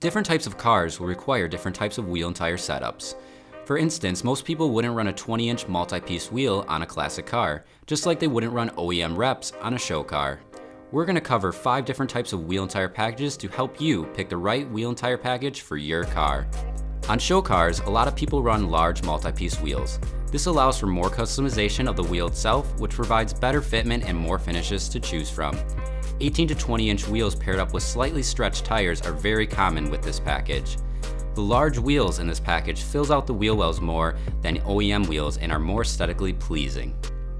Different types of cars will require different types of wheel and tire setups. For instance, most people wouldn't run a 20 inch multi-piece wheel on a classic car, just like they wouldn't run OEM reps on a show car. We're gonna cover five different types of wheel and tire packages to help you pick the right wheel and tire package for your car. On show cars, a lot of people run large multi-piece wheels. This allows for more customization of the wheel itself, which provides better fitment and more finishes to choose from. 18 to 20 inch wheels paired up with slightly stretched tires are very common with this package. The large wheels in this package fills out the wheel wells more than OEM wheels and are more aesthetically pleasing.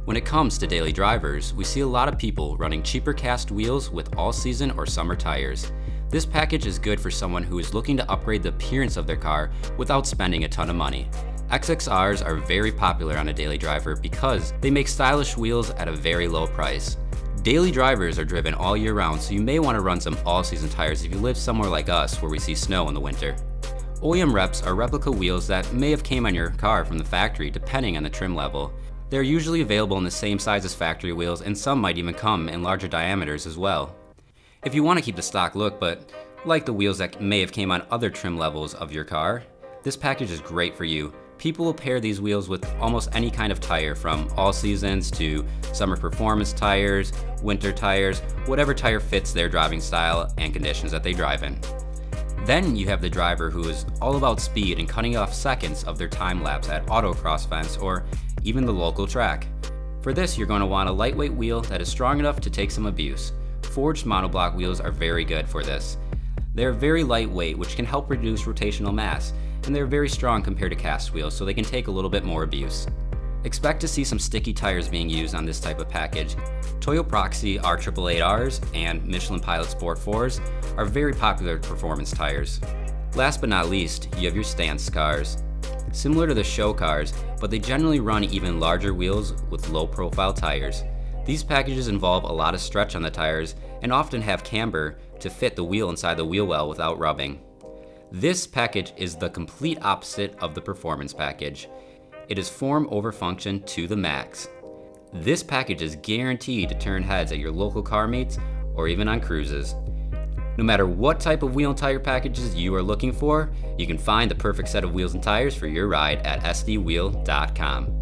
When it comes to daily drivers, we see a lot of people running cheaper cast wheels with all-season or summer tires. This package is good for someone who is looking to upgrade the appearance of their car without spending a ton of money. XXRs are very popular on a daily driver because they make stylish wheels at a very low price. Daily drivers are driven all year round, so you may want to run some all-season tires if you live somewhere like us where we see snow in the winter. OEM reps are replica wheels that may have came on your car from the factory depending on the trim level. They're usually available in the same size as factory wheels and some might even come in larger diameters as well. If you want to keep the stock look but like the wheels that may have came on other trim levels of your car, this package is great for you. People will pair these wheels with almost any kind of tire from all seasons to summer performance tires, winter tires, whatever tire fits their driving style and conditions that they drive in. Then you have the driver who is all about speed and cutting off seconds of their time lapse at autocross events or even the local track. For this, you're going to want a lightweight wheel that is strong enough to take some abuse. Forged monoblock wheels are very good for this. They're very lightweight, which can help reduce rotational mass, and they're very strong compared to cast wheels, so they can take a little bit more abuse. Expect to see some sticky tires being used on this type of package. Toyo Proxes R888Rs and Michelin Pilot Sport 4s are very popular performance tires. Last but not least, you have your stance cars. Similar to the show cars, but they generally run even larger wheels with low profile tires. These packages involve a lot of stretch on the tires and often have camber to fit the wheel inside the wheel well without rubbing. This package is the complete opposite of the performance package. It is form over function to the max. This package is guaranteed to turn heads at your local car meets or even on cruises. No matter what type of wheel and tire packages you are looking for, you can find the perfect set of wheels and tires for your ride at sdwheel.com.